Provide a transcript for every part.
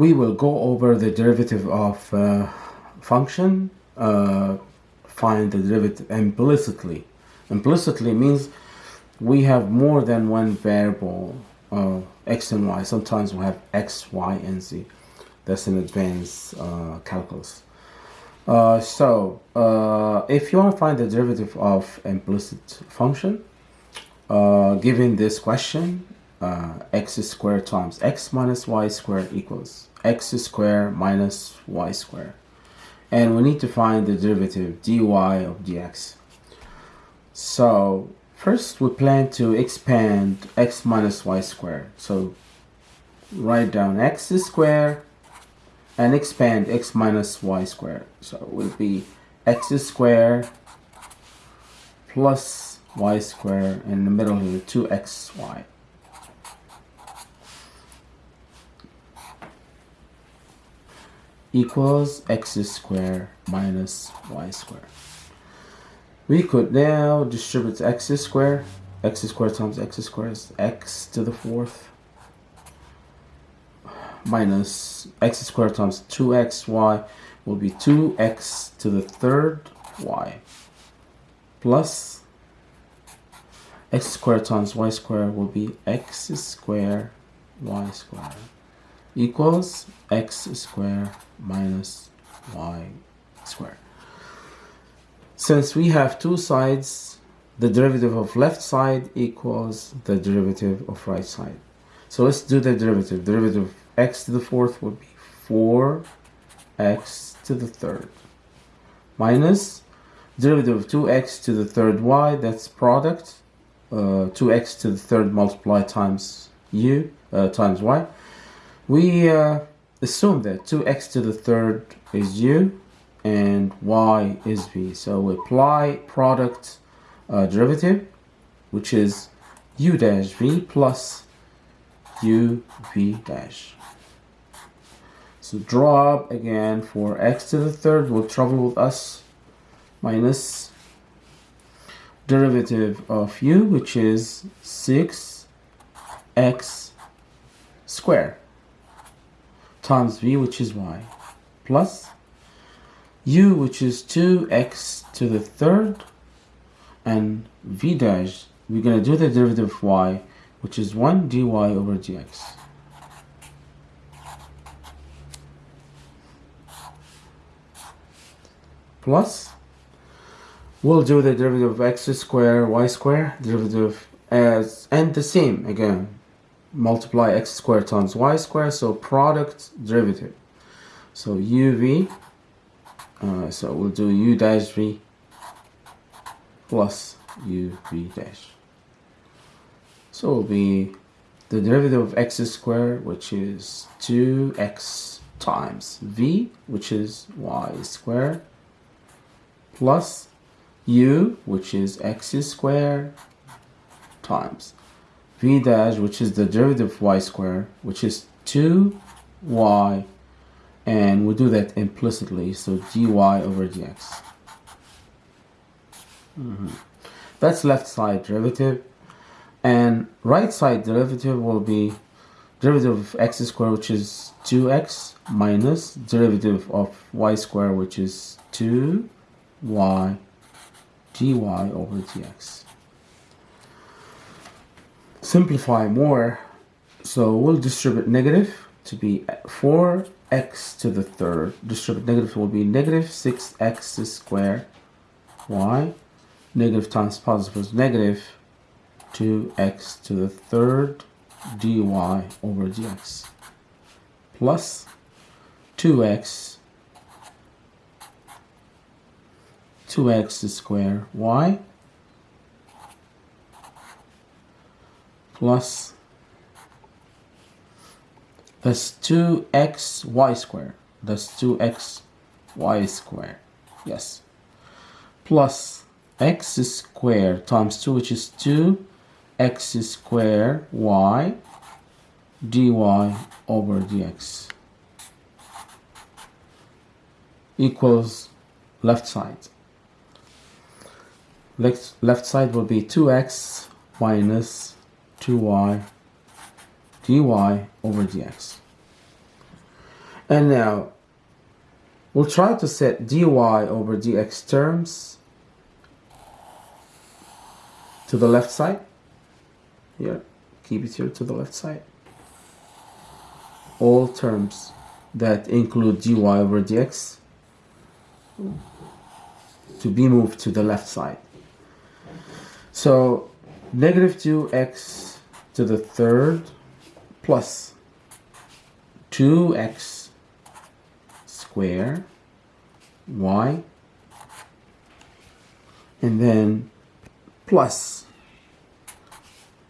we will go over the derivative of uh, function, uh, find the derivative implicitly. Implicitly means we have more than one variable, uh, x and y. Sometimes we have x, y, and z. That's in advanced uh, calculus. Uh, so, uh, if you want to find the derivative of implicit function, given this question, uh, x squared times x minus y squared equals x squared minus y squared. And we need to find the derivative dy of dx. So, first we plan to expand x minus y squared. So, write down x squared and expand x minus y squared. So it will be x squared plus y squared in the middle here 2xy. Equals x squared minus y squared. We could now distribute x squared. x squared times x squared is x to the fourth minus x squared times 2xy will be 2x to the third y plus x squared times y squared will be x squared y squared equals x squared minus y squared. Since we have two sides, the derivative of left side equals the derivative of right side. So let's do the derivative. Derivative x to the fourth would be 4x to the third minus derivative of 2x to the third y, that's product, uh, 2x to the third multiplied times u uh, times y. We uh, assume that 2x to the third is u and y is v. So we apply product uh, derivative, which is u dash v plus u v dash. So drop again for x to the third will travel with us minus derivative of u which is 6x squared times v which is y plus u which is 2x to the third and v dash we're going to do the derivative of y which is 1 dy over dx. Plus we'll do the derivative of x square y square derivative as and the same again multiply x squared times y squared so product derivative. So uv uh, so we'll do u dash v plus uv dash. So it'll be the derivative of x squared which is 2x times v which is y squared plus u, which is x squared, times v dash, which is the derivative of y squared, which is 2y, and we do that implicitly, so dy over dx. Mm -hmm. That's left side derivative. And right side derivative will be derivative of x squared, which is 2x, minus derivative of y squared, which is 2 y dy over dx. Simplify more, so we'll distribute negative to be 4x to the third. Distribute negative will be negative 6x squared y. Negative times positive is negative 2x to the third dy over dx plus 2x 2x squared y plus that's 2x y squared that's 2x y squared yes plus x squared times 2 which is 2 x squared y dy over dx equals left side. Left, left side will be 2x minus 2y dy over dx. And now we'll try to set dy over dx terms to the left side. Here, keep it here to the left side. All terms that include dy over dx to be moved to the left side. So negative 2x to the third plus 2x square y and then plus.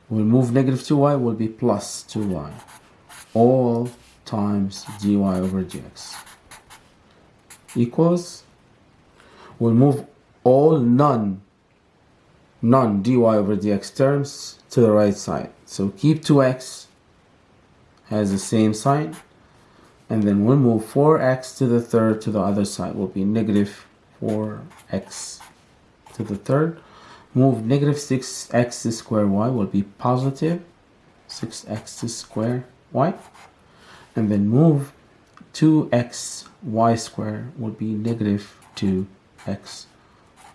We'll move negative 2y will be plus 2y all times dy over dx equals we'll move all none none dy over dx terms to the right side so keep 2x has the same sign and then we'll move 4x to the third to the other side will be negative 4x to the third. Move negative 6x to square y will be positive 6x to square y. And then move 2x y square will be negative 2x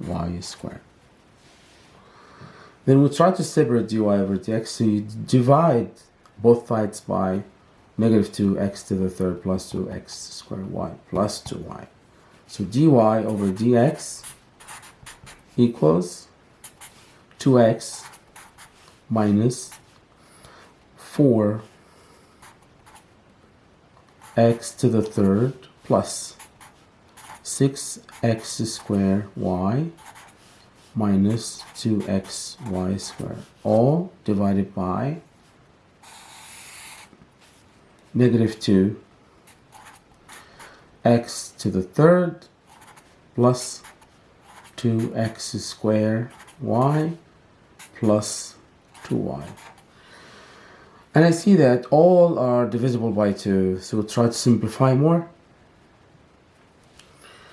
y square then we try to separate dy over dx so you divide both sides by negative 2x to the third plus 2x squared y plus 2y. So dy over dx equals 2x minus 4 x to the third plus 6x squared y minus 2xy squared all divided by negative 2 x to the third plus 2x squared y plus 2y. And I see that all are divisible by 2, so we'll try to simplify more.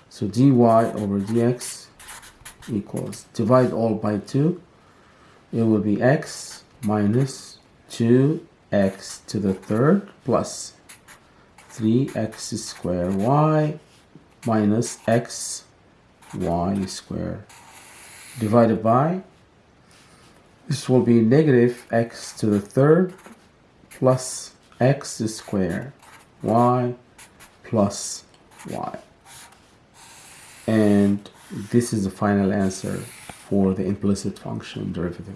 So dy over dx equals, divide all by 2, it will be x minus 2 x to the third plus 3x squared y minus x y squared divided by this will be negative x to the third plus x squared y plus y. And this is the final answer for the implicit function derivative